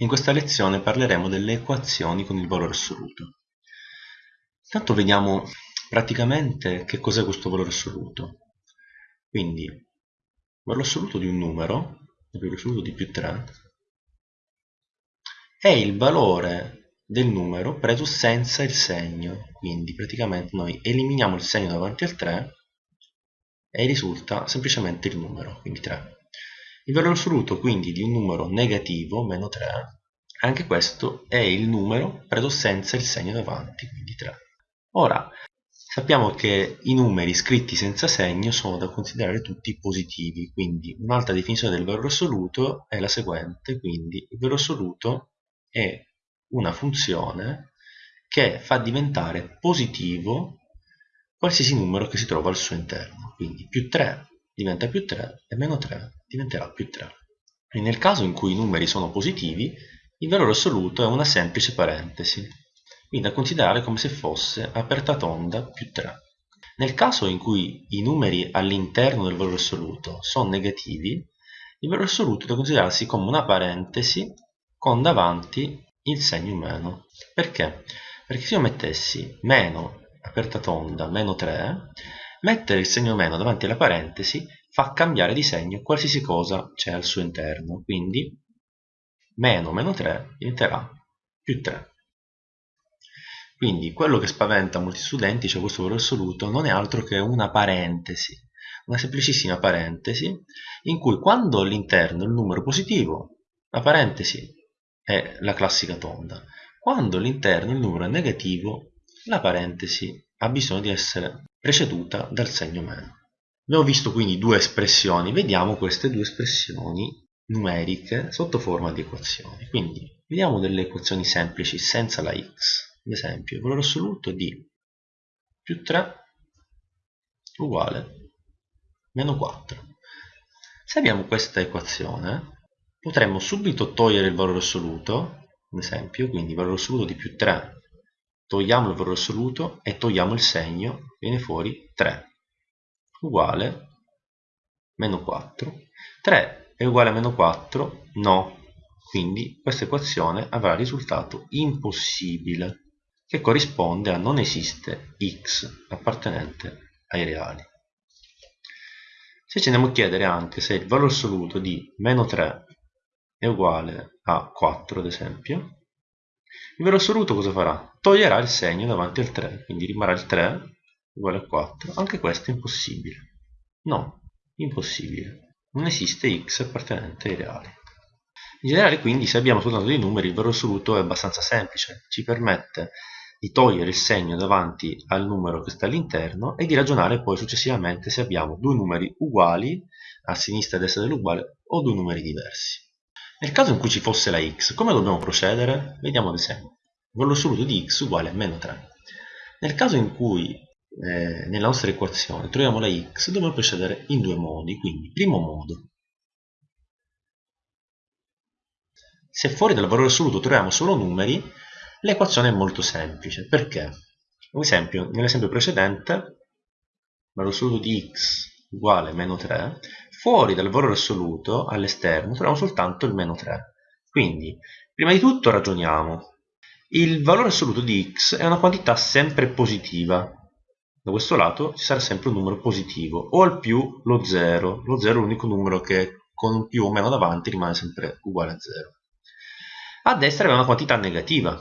In questa lezione parleremo delle equazioni con il valore assoluto. Intanto vediamo praticamente che cos'è questo valore assoluto. Quindi, il valore assoluto di un numero, il valore assoluto di più 3, è il valore del numero preso senza il segno. Quindi praticamente noi eliminiamo il segno davanti al 3 e risulta semplicemente il numero, quindi 3. Il valore assoluto quindi di un numero negativo, meno 3, anche questo è il numero preso senza il segno davanti, quindi 3. Ora, sappiamo che i numeri scritti senza segno sono da considerare tutti positivi, quindi un'altra definizione del valore assoluto è la seguente, quindi il valore assoluto è una funzione che fa diventare positivo qualsiasi numero che si trova al suo interno, quindi più 3 diventa più 3 e meno 3 diventerà più 3. E nel caso in cui i numeri sono positivi, il valore assoluto è una semplice parentesi, quindi da considerare come se fosse aperta tonda più 3. Nel caso in cui i numeri all'interno del valore assoluto sono negativi, il valore assoluto è da considerarsi come una parentesi con davanti il segno meno. Perché? Perché se io mettessi meno aperta tonda meno 3 Mettere il segno meno davanti alla parentesi fa cambiare di segno qualsiasi cosa c'è al suo interno, quindi meno meno 3 diventerà più 3. Quindi quello che spaventa molti studenti, cioè questo valore assoluto, non è altro che una parentesi, una semplicissima parentesi, in cui quando all'interno il numero positivo, la parentesi è la classica tonda, quando all'interno il numero è negativo, la parentesi ha bisogno di essere preceduta dal segno meno. Abbiamo visto quindi due espressioni, vediamo queste due espressioni numeriche sotto forma di equazioni. Quindi vediamo delle equazioni semplici senza la x. Ad esempio, il valore assoluto di più 3 uguale meno 4. Se abbiamo questa equazione, potremmo subito togliere il valore assoluto, ad esempio, quindi il valore assoluto di più 3 togliamo il valore assoluto e togliamo il segno, viene fuori 3 uguale meno 4. 3 è uguale a meno 4? No. Quindi questa equazione avrà risultato impossibile, che corrisponde a non esiste x appartenente ai reali. Se ci andiamo a chiedere anche se il valore assoluto di meno 3 è uguale a 4, ad esempio, il valore assoluto cosa farà? Toglierà il segno davanti al 3, quindi rimarrà il 3 uguale a 4. Anche questo è impossibile. No, impossibile. Non esiste x appartenente ai reali. In generale quindi se abbiamo soltanto dei numeri il valore assoluto è abbastanza semplice, ci permette di togliere il segno davanti al numero che sta all'interno e di ragionare poi successivamente se abbiamo due numeri uguali a sinistra e a destra dell'uguale o due numeri diversi. Nel caso in cui ci fosse la x, come dobbiamo procedere? Vediamo ad esempio. Il valore assoluto di x uguale a meno 3. Nel caso in cui eh, nella nostra equazione troviamo la x, dobbiamo procedere in due modi. Quindi, primo modo, se fuori dal valore assoluto troviamo solo numeri, l'equazione è molto semplice. Perché? Ad esempio, nell'esempio precedente, valore assoluto di x uguale meno 3, fuori dal valore assoluto, all'esterno, troviamo soltanto il meno 3. Quindi, prima di tutto ragioniamo. Il valore assoluto di x è una quantità sempre positiva. Da questo lato ci sarà sempre un numero positivo, o al più lo 0. Lo 0 è l'unico numero che con più o meno davanti rimane sempre uguale a 0. A destra abbiamo una quantità negativa.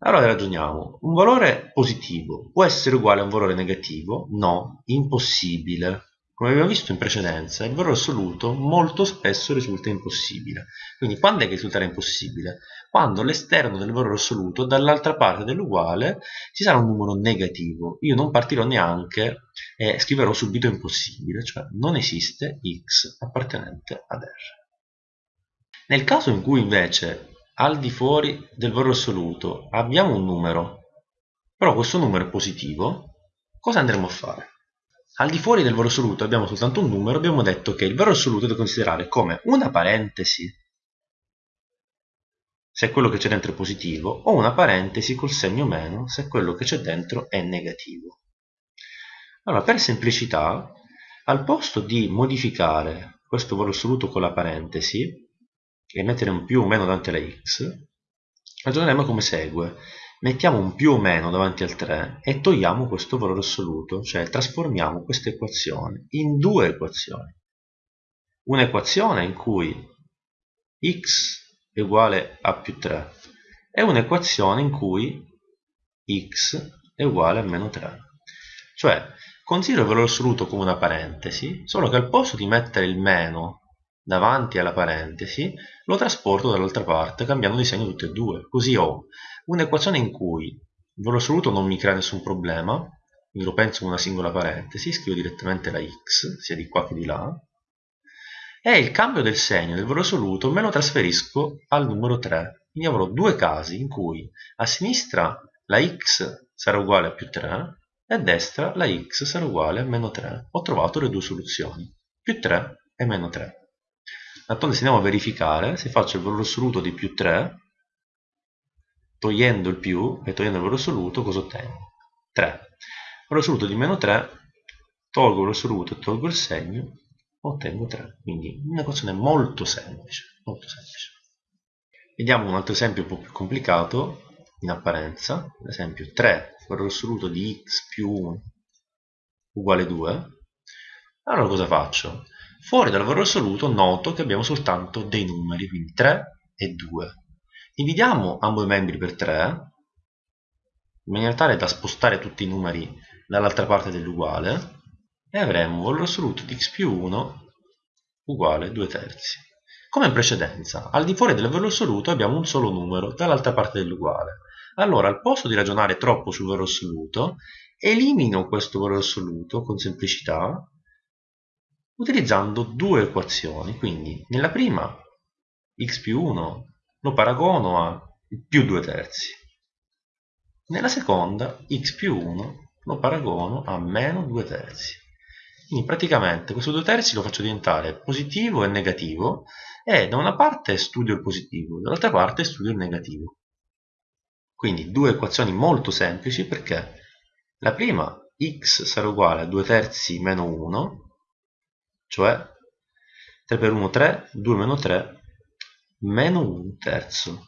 Allora ragioniamo. Un valore positivo può essere uguale a un valore negativo? No, impossibile come abbiamo visto in precedenza, il valore assoluto molto spesso risulta impossibile. Quindi quando è che risulterà impossibile? Quando all'esterno del valore assoluto, dall'altra parte dell'uguale, ci sarà un numero negativo. Io non partirò neanche e scriverò subito impossibile, cioè non esiste x appartenente ad R. Nel caso in cui invece al di fuori del valore assoluto abbiamo un numero, però questo numero è positivo, cosa andremo a fare? Al di fuori del valore assoluto abbiamo soltanto un numero, abbiamo detto che il valore assoluto da considerare come una parentesi se quello che c'è dentro è positivo o una parentesi col segno meno se quello che c'è dentro è negativo. Allora, per semplicità, al posto di modificare questo valore assoluto con la parentesi, e mettere un più o meno davanti alla x, ragioneremo come segue. Mettiamo un più o meno davanti al 3 e togliamo questo valore assoluto, cioè trasformiamo questa equazione in due equazioni. Un'equazione in cui x è uguale a più 3 e un'equazione in cui x è uguale a meno 3. Cioè, considero il valore assoluto come una parentesi, solo che al posto di mettere il meno davanti alla parentesi, lo trasporto dall'altra parte cambiando di segno tutte e due. Così ho un'equazione in cui il valore assoluto non mi crea nessun problema, quindi lo penso come una singola parentesi, scrivo direttamente la x, sia di qua che di là, e il cambio del segno del valore assoluto me lo trasferisco al numero 3. Quindi avrò due casi in cui a sinistra la x sarà uguale a più 3 e a destra la x sarà uguale a meno 3. Ho trovato le due soluzioni, più 3 e meno 3. D'altronde se andiamo a verificare, se faccio il valore assoluto di più 3, togliendo il più e togliendo il valore assoluto, cosa ottengo? 3. Il valore assoluto di meno 3, tolgo il valore assoluto e tolgo il segno, ottengo 3. Quindi un'equazione molto semplice, molto semplice. Vediamo un altro esempio un po' più complicato, in apparenza, ad esempio 3 valore assoluto di x più 1 uguale 2. Allora cosa faccio? Fuori dal valore assoluto noto che abbiamo soltanto dei numeri, quindi 3 e 2. Dividiamo ambo i membri per 3, in maniera tale da spostare tutti i numeri dall'altra parte dell'uguale, e avremo valore assoluto di x più 1 uguale 2 terzi. Come in precedenza, al di fuori del valore assoluto abbiamo un solo numero dall'altra parte dell'uguale. Allora, al posto di ragionare troppo sul valore assoluto, elimino questo valore assoluto con semplicità utilizzando due equazioni. Quindi nella prima x più 1 lo paragono a più 2 terzi. Nella seconda x più 1 lo paragono a meno 2 terzi. Quindi praticamente questo 2 terzi lo faccio diventare positivo e negativo e da una parte studio il positivo, dall'altra parte studio il negativo. Quindi due equazioni molto semplici perché la prima x sarà uguale a 2 terzi meno 1 cioè 3 per 1 3, 2 meno 3, meno 1 terzo.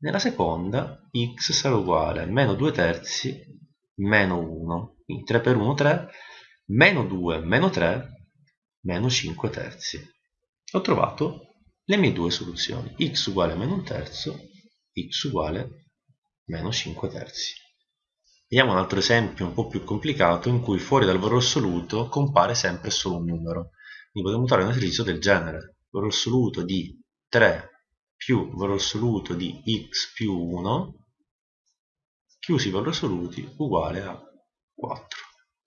Nella seconda x sarà uguale a meno 2 terzi meno 1, quindi 3 per 1 3, meno 2 meno 3, meno 5 terzi. Ho trovato le mie due soluzioni, x uguale a meno 1 terzo, x uguale a meno 5 terzi. Vediamo un altro esempio un po' più complicato in cui fuori dal valore assoluto compare sempre solo un numero. Quindi potremmo trovare un esercizio del genere. Valore assoluto di 3 più valore assoluto di x più 1 chiusi i valori assoluti uguale a 4.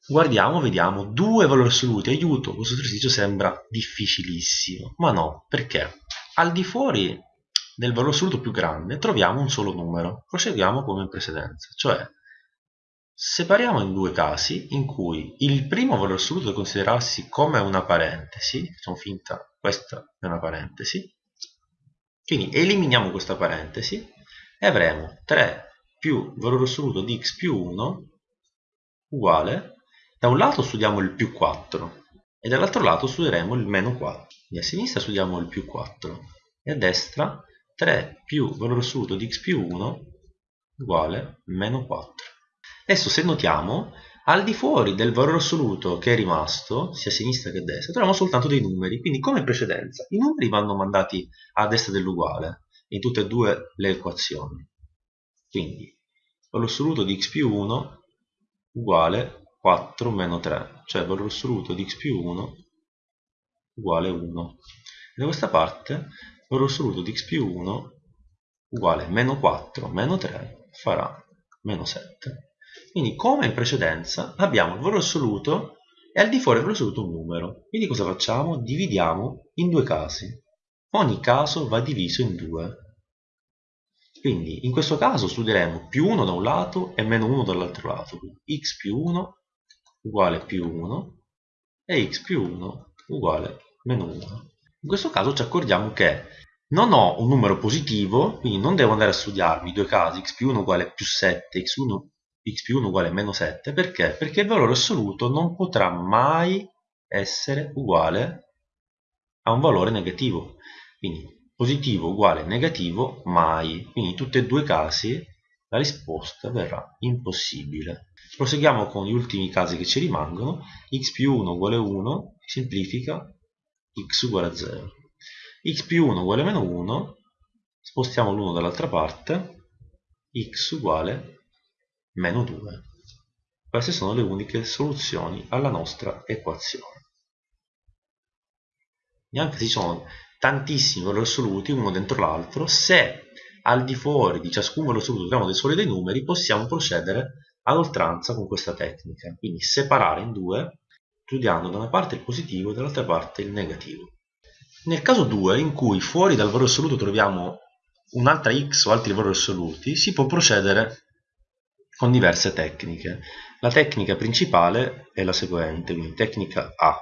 Guardiamo, vediamo, due valori assoluti, aiuto, questo esercizio sembra difficilissimo, ma no, perché? Al di fuori del valore assoluto più grande troviamo un solo numero, proseguiamo come in precedenza, cioè Separiamo in due casi in cui il primo valore assoluto da considerarsi come una parentesi, facciamo finta questa è una parentesi, quindi eliminiamo questa parentesi e avremo 3 più valore assoluto di x più 1 uguale, da un lato studiamo il più 4 e dall'altro lato studieremo il meno 4, quindi a sinistra studiamo il più 4 e a destra 3 più valore assoluto di x più 1 uguale meno 4. Adesso se notiamo, al di fuori del valore assoluto che è rimasto, sia a sinistra che a destra, troviamo soltanto dei numeri, quindi come in precedenza, i numeri vanno mandati a destra dell'uguale, in tutte e due le equazioni. Quindi, valore assoluto di x più 1 uguale 4 meno 3, cioè valore assoluto di x più 1 uguale 1. E da questa parte, valore assoluto di x più 1 uguale meno 4 meno 3 farà meno 7. Quindi come in precedenza abbiamo il valore assoluto e al di fuori del valore assoluto un numero. Quindi cosa facciamo? Dividiamo in due casi. Ogni caso va diviso in due. Quindi in questo caso studieremo più 1 da un lato e meno 1 dall'altro lato. Quindi x più 1 uguale più 1 e x più 1 uguale meno 1. In questo caso ci accorgiamo che non ho un numero positivo, quindi non devo andare a studiarmi i due casi, x più 1 uguale più 7, x1 x più 1 uguale a meno 7, perché? Perché il valore assoluto non potrà mai essere uguale a un valore negativo. Quindi positivo uguale negativo mai, quindi in tutti e due i casi la risposta verrà impossibile. Proseguiamo con gli ultimi casi che ci rimangono, x più 1 uguale 1, semplifica, x uguale a 0. x più 1 uguale a meno 1, spostiamo l'1 dall'altra parte, x uguale meno 2. Queste sono le uniche soluzioni alla nostra equazione. Neanche se ci sono tantissimi valori assoluti uno dentro l'altro, se al di fuori di ciascun valore assoluto troviamo dei soli dei numeri, possiamo procedere ad oltranza con questa tecnica. Quindi separare in due, studiando da una parte il positivo e dall'altra parte il negativo. Nel caso 2, in cui fuori dal valore assoluto troviamo un'altra x o altri valori assoluti, si può procedere con diverse tecniche. La tecnica principale è la seguente, quindi tecnica A.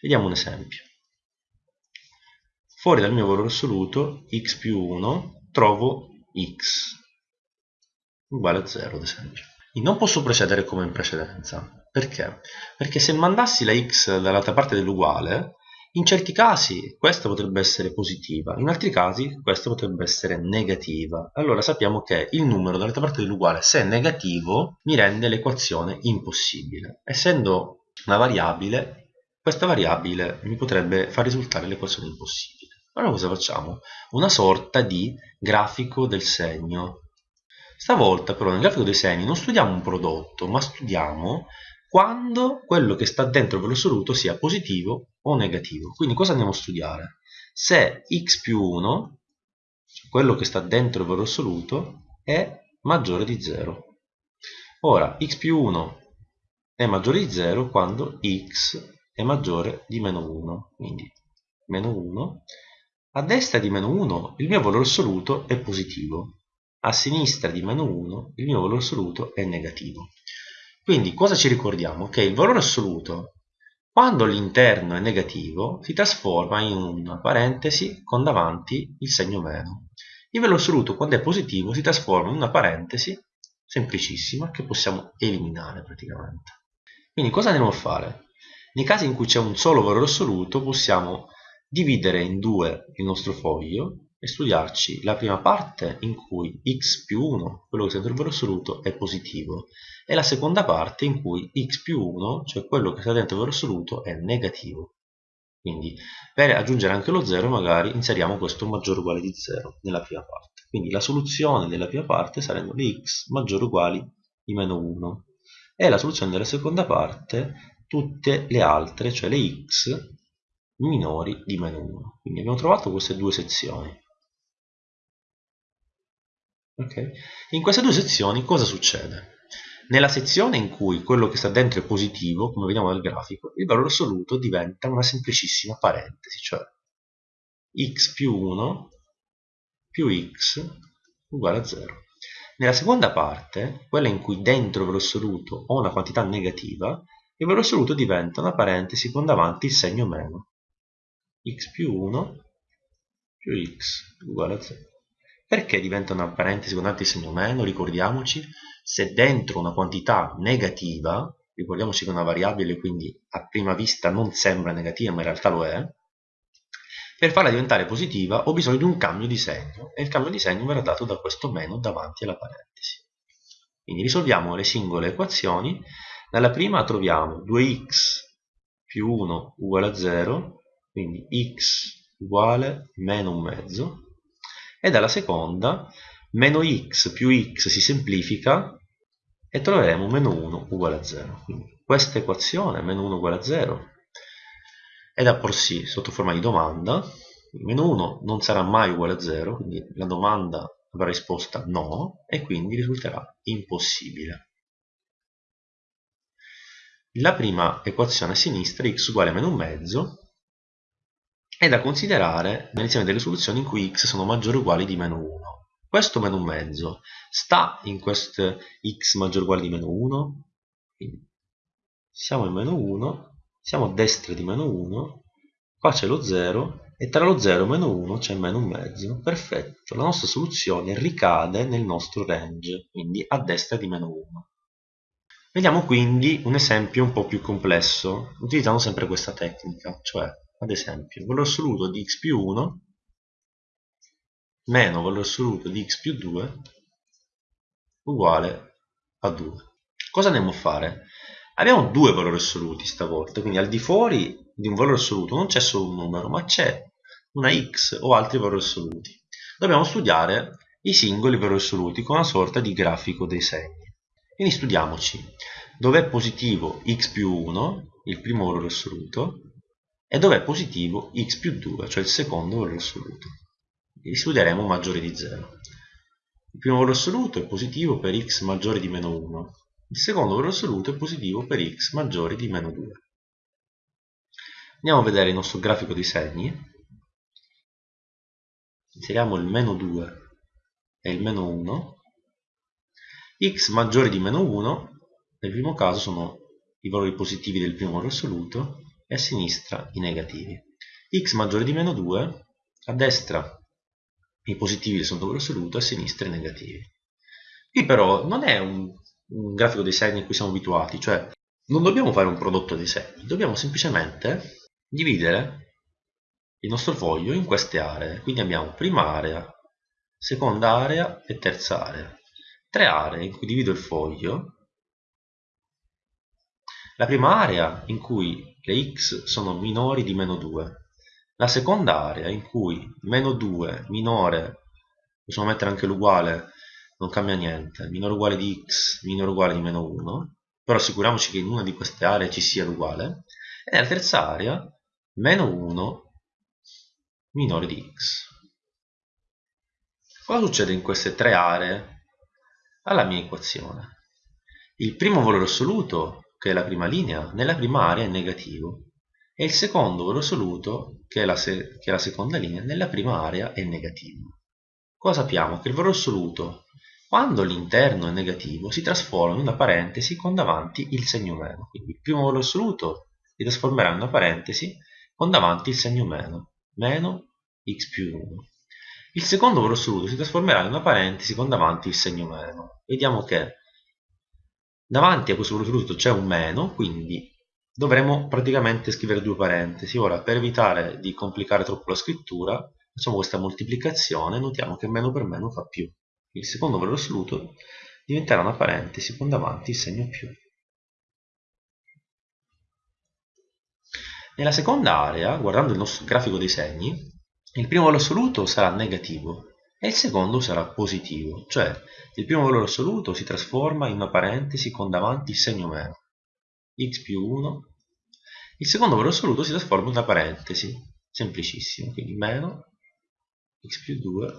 Vediamo un esempio. Fuori dal mio valore assoluto, x più 1, trovo x uguale a 0 ad esempio. Non posso procedere come in precedenza. Perché? Perché se mandassi la x dall'altra parte dell'uguale, in certi casi questa potrebbe essere positiva, in altri casi questa potrebbe essere negativa. Allora sappiamo che il numero dall'altra parte dell'uguale, se è negativo, mi rende l'equazione impossibile. Essendo una variabile, questa variabile mi potrebbe far risultare l'equazione impossibile. Allora cosa facciamo? Una sorta di grafico del segno. Stavolta però nel grafico dei segni non studiamo un prodotto, ma studiamo quando quello che sta dentro il valore assoluto sia positivo o negativo. Quindi cosa andiamo a studiare? Se x più 1, cioè quello che sta dentro il valore assoluto, è maggiore di 0. Ora, x più 1 è maggiore di 0 quando x è maggiore di meno 1. Quindi meno 1. A destra di meno 1 il mio valore assoluto è positivo. A sinistra di meno 1 il mio valore assoluto è negativo. Quindi cosa ci ricordiamo? Che il valore assoluto, quando l'interno è negativo, si trasforma in una parentesi con davanti il segno meno. Il valore assoluto, quando è positivo, si trasforma in una parentesi semplicissima che possiamo eliminare praticamente. Quindi cosa andiamo a fare? Nei casi in cui c'è un solo valore assoluto possiamo dividere in due il nostro foglio e studiarci la prima parte in cui x più 1, quello che sta il valore assoluto, è positivo e la seconda parte in cui x più 1, cioè quello che sta dentro il valore assoluto, è negativo. Quindi per aggiungere anche lo 0 magari inseriamo questo maggiore o uguale di 0 nella prima parte. Quindi la soluzione della prima parte saranno le x maggiori o uguali di meno 1 e la soluzione della seconda parte tutte le altre, cioè le x minori di meno 1. Quindi abbiamo trovato queste due sezioni. Okay. In queste due sezioni cosa succede? Nella sezione in cui quello che sta dentro è positivo, come vediamo dal grafico, il valore assoluto diventa una semplicissima parentesi, cioè x più 1 più x uguale a 0. Nella seconda parte, quella in cui dentro il valore assoluto ho una quantità negativa, il valore assoluto diventa una parentesi con davanti il segno meno. x più 1 più x uguale a 0. Perché diventa una parentesi con altri segno meno? Ricordiamoci, se dentro una quantità negativa, ricordiamoci che è una variabile quindi a prima vista non sembra negativa ma in realtà lo è, per farla diventare positiva ho bisogno di un cambio di segno e il cambio di segno verrà dato da questo meno davanti alla parentesi. Quindi risolviamo le singole equazioni. Nella prima troviamo 2x più 1 uguale a 0, quindi x uguale meno un mezzo, e dalla seconda meno x più x si semplifica e troveremo meno 1 uguale a 0. Quindi questa equazione, meno 1 uguale a 0, è da porsi sotto forma di domanda. Meno 1 non sarà mai uguale a 0, quindi la domanda avrà risposta no e quindi risulterà impossibile. La prima equazione a sinistra, x uguale a meno un mezzo, è da considerare nell'insieme delle soluzioni in cui x sono maggiori o uguali di meno 1. Questo meno un mezzo sta in questo x maggiore o uguale di meno 1? Quindi siamo in meno 1, siamo a destra di meno 1, qua c'è lo 0 e tra lo 0 e meno 1 c'è meno un mezzo. Perfetto, la nostra soluzione ricade nel nostro range, quindi a destra di meno 1. Vediamo quindi un esempio un po' più complesso, utilizzando sempre questa tecnica, cioè ad esempio, valore assoluto di x più 1 meno valore assoluto di x più 2 uguale a 2. Cosa andiamo a fare? Abbiamo due valori assoluti stavolta, quindi al di fuori di un valore assoluto non c'è solo un numero, ma c'è una x o altri valori assoluti. Dobbiamo studiare i singoli valori assoluti con una sorta di grafico dei segni. Quindi studiamoci dove è positivo x più 1, il primo valore assoluto, e dove è positivo x più 2, cioè il secondo valore assoluto. Li studieremo maggiore di 0. Il primo valore assoluto è positivo per x maggiore di meno 1, il secondo valore assoluto è positivo per x maggiore di meno 2. Andiamo a vedere il nostro grafico di segni. Inseriamo il meno 2 e il meno 1. x maggiore di meno 1, nel primo caso sono i valori positivi del primo valore assoluto e a sinistra i negativi. x maggiore di meno 2, a destra i positivi secondo valore assoluto, a sinistra i negativi. Qui però non è un, un grafico dei segni a cui siamo abituati, cioè non dobbiamo fare un prodotto dei segni, dobbiamo semplicemente dividere il nostro foglio in queste aree. Quindi abbiamo prima area, seconda area e terza area. Tre aree in cui divido il foglio. La prima area in cui le x sono minori di meno 2. La seconda area in cui meno 2 minore, possiamo mettere anche l'uguale, non cambia niente, minore uguale di x, minore uguale di meno 1, però assicuriamoci che in una di queste aree ci sia l'uguale, e nella terza area meno 1 minore di x. Cosa succede in queste tre aree alla mia equazione? Il primo valore assoluto, che è la prima linea, nella prima area è negativo e il secondo valore assoluto, che è la, che è la seconda linea, nella prima area è negativo. Cosa sappiamo? Che il valore assoluto, quando l'interno è negativo, si trasforma in una parentesi con davanti il segno meno. Quindi il primo valore assoluto si trasformerà in una parentesi con davanti il segno meno, meno x più 1. Il secondo valore assoluto si trasformerà in una parentesi con davanti il segno meno. Vediamo che davanti a questo assoluto c'è un meno, quindi dovremo praticamente scrivere due parentesi. Ora, per evitare di complicare troppo la scrittura, facciamo questa moltiplicazione e notiamo che meno per meno fa più. Il secondo valore assoluto diventerà una parentesi con davanti il segno più. Nella seconda area, guardando il nostro grafico dei segni, il primo valore assoluto sarà negativo e il secondo sarà positivo, cioè il primo valore assoluto si trasforma in una parentesi con davanti il segno meno, x più 1, il secondo valore assoluto si trasforma in una parentesi, semplicissimo, quindi meno x più 2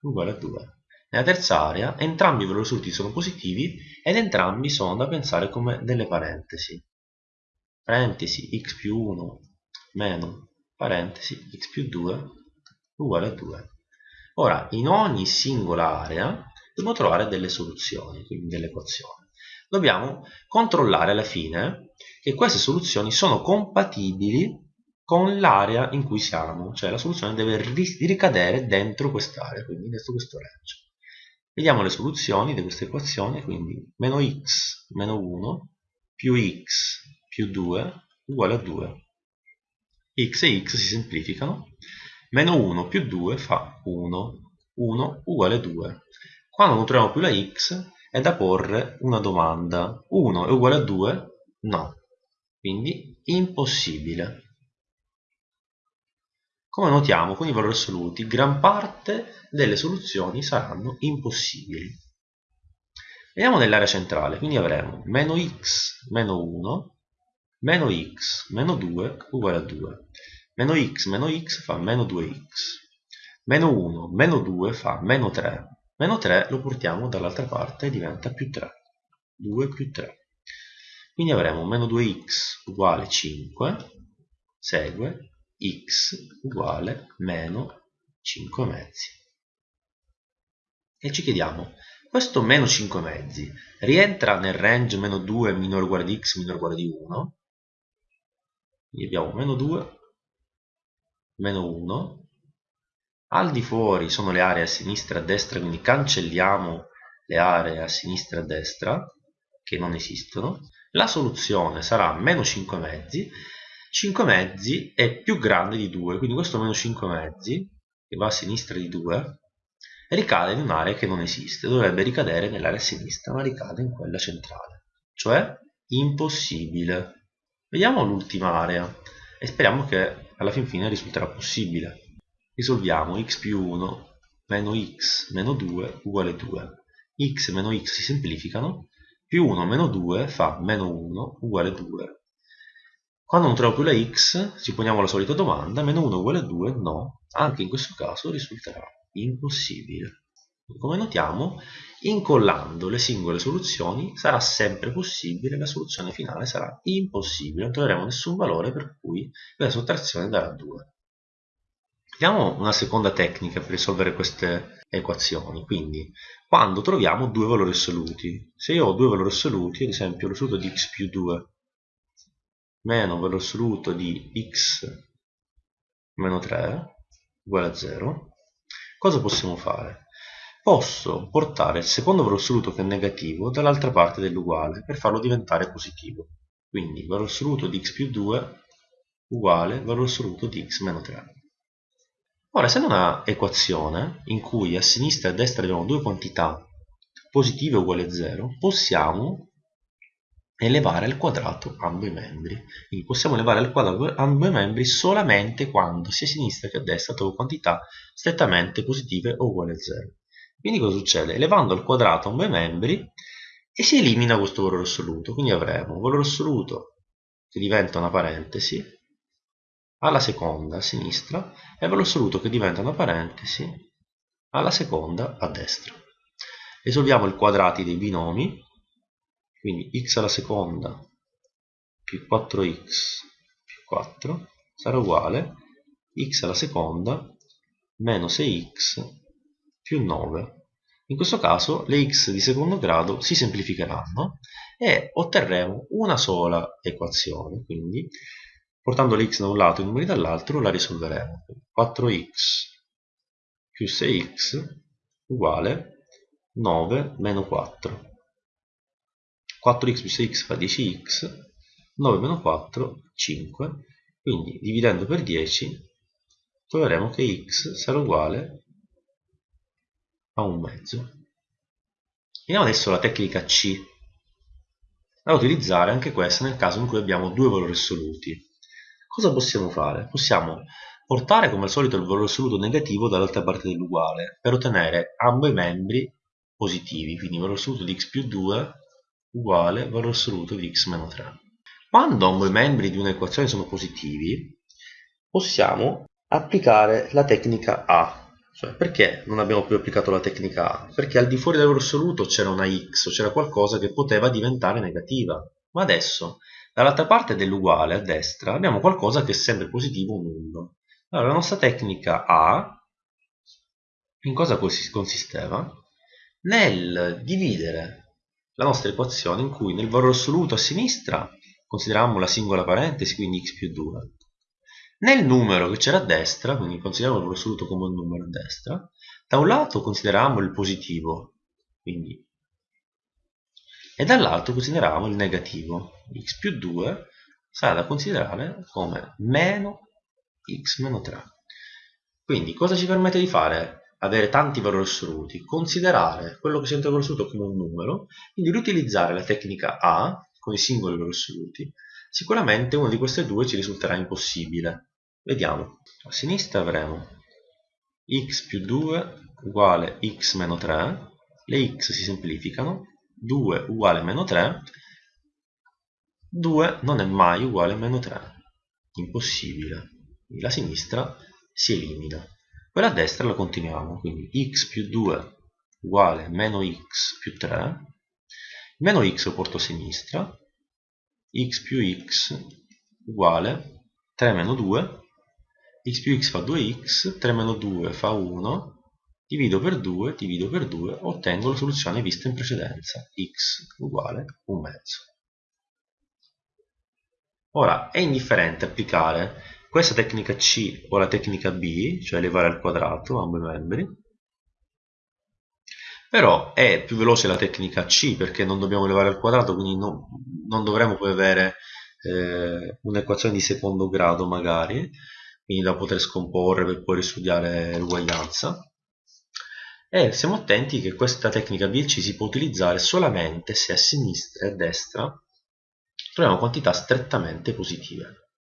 uguale a 2. Nella terza area entrambi i valori assoluti sono positivi ed entrambi sono da pensare come delle parentesi parentesi x più 1 meno parentesi x più 2 uguale a 2. Ora, in ogni singola area dobbiamo trovare delle soluzioni, quindi delle equazioni. Dobbiamo controllare alla fine che queste soluzioni sono compatibili con l'area in cui siamo, cioè la soluzione deve ricadere dentro quest'area, quindi dentro questo range. Vediamo le soluzioni di questa equazione, quindi meno x meno 1 più x più 2 uguale a 2. x e x si semplificano. Meno 1 più 2 fa 1. 1 uguale a 2. Quando non troviamo più la x è da porre una domanda. 1 è uguale a 2? No. Quindi impossibile. Come notiamo con i valori assoluti, gran parte delle soluzioni saranno impossibili. Vediamo nell'area centrale, quindi avremo meno x meno 1 meno x meno 2 uguale a 2 meno x meno x fa meno 2x meno 1 meno 2 fa meno 3 meno 3 lo portiamo dall'altra parte e diventa più 3 2 più 3 quindi avremo meno 2x uguale 5 segue x uguale meno 5 mezzi. E ci chiediamo questo meno 5 mezzi rientra nel range meno 2 minore uguale di x minore uguale di 1 quindi abbiamo meno 2 meno 1 al di fuori sono le aree a sinistra e a destra quindi cancelliamo le aree a sinistra e a destra che non esistono. La soluzione sarà meno 5 mezzi. 5 mezzi è più grande di 2 quindi questo meno 5 mezzi che va a sinistra di 2 ricade in un'area che non esiste, dovrebbe ricadere nell'area sinistra, ma ricade in quella centrale, cioè impossibile. Vediamo l'ultima area e speriamo che alla fin fine risulterà possibile. Risolviamo x più 1 meno x meno 2 uguale 2. x meno x si semplificano, più 1 meno 2 fa meno 1 uguale 2. Quando non trovo più la x, ci poniamo la solita domanda, meno 1 uguale 2, no, anche in questo caso risulterà impossibile. Come notiamo, incollando le singole soluzioni sarà sempre possibile, la soluzione finale sarà impossibile, non troveremo nessun valore per cui la sottrazione darà 2. Vediamo una seconda tecnica per risolvere queste equazioni, quindi quando troviamo due valori assoluti. Se io ho due valori assoluti, ad esempio l'assoluto di x più 2 meno valore assoluto di x meno 3 uguale a 0, cosa possiamo fare? Posso portare il secondo valore assoluto che è negativo dall'altra parte dell'uguale per farlo diventare positivo. Quindi valore assoluto di x più 2 uguale valore assoluto di x meno 3. Ora, essendo una equazione in cui a sinistra e a destra abbiamo due quantità positive uguali a 0, possiamo elevare al quadrato ambo i membri. Quindi possiamo elevare al quadrato ambo i membri solamente quando sia a sinistra che a destra trovo quantità strettamente positive o uguali a 0. Quindi cosa succede? Elevando al quadrato ambo i membri e si elimina questo valore assoluto. Quindi avremo un valore assoluto che diventa una parentesi, alla seconda a sinistra e valore assoluto che diventa una parentesi alla seconda a destra. Risolviamo i quadrati dei binomi quindi x alla seconda più 4x più 4 sarà uguale x alla seconda meno 6x più 9 in questo caso le x di secondo grado si semplificheranno e otterremo una sola equazione. Quindi portando le x da un lato e i numeri dall'altro la risolveremo. 4x più 6x uguale 9 meno 4 4x più 6x fa 10x 9 meno 4 5 quindi dividendo per 10 troveremo che x sarà uguale a un mezzo vediamo adesso la tecnica C da utilizzare anche questa nel caso in cui abbiamo due valori assoluti cosa possiamo fare? possiamo portare come al solito il valore assoluto negativo dall'altra parte dell'uguale per ottenere ambo i membri positivi quindi valore assoluto di x più 2 uguale valore assoluto di x meno 3. Quando i membri di un'equazione sono positivi, possiamo applicare la tecnica A. Cioè, perché non abbiamo più applicato la tecnica A? Perché al di fuori del valore assoluto c'era una x, c'era qualcosa che poteva diventare negativa. Ma adesso, dall'altra parte dell'uguale, a destra, abbiamo qualcosa che è sempre positivo o nullo. Allora, la nostra tecnica A, in cosa consisteva? Nel dividere la nostra equazione in cui nel valore assoluto a sinistra consideriamo la singola parentesi, quindi x più 2. Nel numero che c'era a destra, quindi consideriamo il valore assoluto come un numero a destra, da un lato consideriamo il positivo, quindi, e dall'altro consideriamo il negativo. x più 2 sarà da considerare come meno x meno 3. Quindi cosa ci permette di fare avere tanti valori assoluti, considerare quello che si entra assoluto come un numero, quindi riutilizzare la tecnica A con i singoli valori assoluti, sicuramente una di queste due ci risulterà impossibile. Vediamo. A sinistra avremo x più 2 uguale x meno 3, le x si semplificano, 2 uguale meno 3, 2 non è mai uguale a meno 3, impossibile. Quindi la sinistra si elimina. Quella a destra la continuiamo. Quindi x più 2 uguale meno x più 3 meno x lo porto a sinistra. x più x uguale 3 meno 2 x più x fa 2x 3 meno 2 fa 1 divido per 2 divido per 2 ottengo la soluzione vista in precedenza. X uguale 1 mezzo. Ora è indifferente applicare questa tecnica C o la tecnica B, cioè elevare al quadrato ambo i membri, però è più veloce la tecnica C perché non dobbiamo elevare al quadrato, quindi non, non dovremo poi avere eh, un'equazione di secondo grado magari, quindi da poter scomporre per poi studiare l'uguaglianza. E siamo attenti che questa tecnica BLC si può utilizzare solamente se a sinistra e a destra troviamo quantità strettamente positive